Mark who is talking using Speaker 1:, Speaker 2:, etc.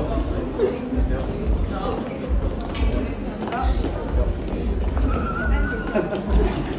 Speaker 1: あっ。